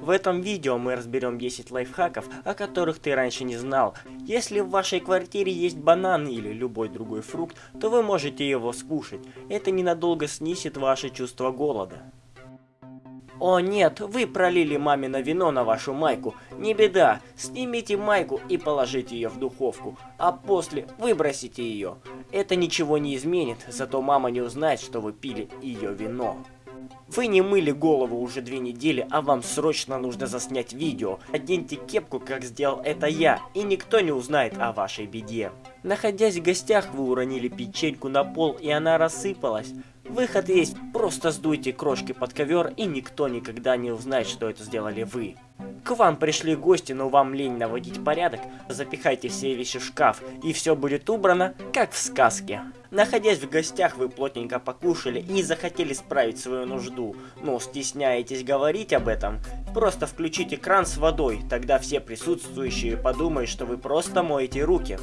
В этом видео мы разберем 10 лайфхаков, о которых ты раньше не знал. Если в вашей квартире есть банан или любой другой фрукт, то вы можете его скушать. Это ненадолго снизит ваше чувство голода. О нет, вы пролили мамино вино на вашу майку. Не беда, снимите майку и положите ее в духовку, а после выбросите ее. Это ничего не изменит, зато мама не узнает, что вы пили ее вино. Вы не мыли голову уже две недели, а вам срочно нужно заснять видео. Оденьте кепку, как сделал это я, и никто не узнает о вашей беде. Находясь в гостях, вы уронили печеньку на пол, и она рассыпалась. Выход есть, просто сдуйте крошки под ковер, и никто никогда не узнает, что это сделали вы. К вам пришли гости, но вам лень наводить порядок, запихайте все вещи в шкаф, и все будет убрано, как в сказке. Находясь в гостях, вы плотненько покушали и захотели справить свою нужду, но стесняетесь говорить об этом. Просто включите кран с водой, тогда все присутствующие подумают, что вы просто моете руки.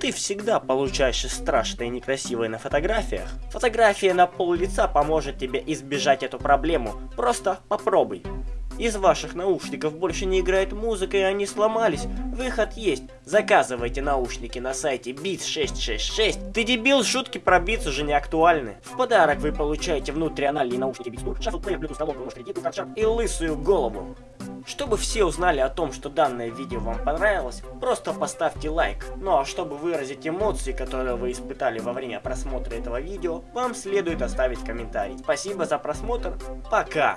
Ты всегда получаешь страшное и некрасивое на фотографиях. Фотография на пол лица поможет тебе избежать эту проблему. Просто попробуй. Из ваших наушников больше не играет музыка и они сломались. Выход есть. Заказывайте наушники на сайте Beats 666. Ты дебил, шутки про Beats уже не актуальны. В подарок вы получаете внутрианальные наушники Beats шаффл плеер, Bluetooth, колонку, нож кредиту, и лысую голову. Чтобы все узнали о том, что данное видео вам понравилось, просто поставьте лайк. Ну а чтобы выразить эмоции, которые вы испытали во время просмотра этого видео, вам следует оставить комментарий. Спасибо за просмотр, пока!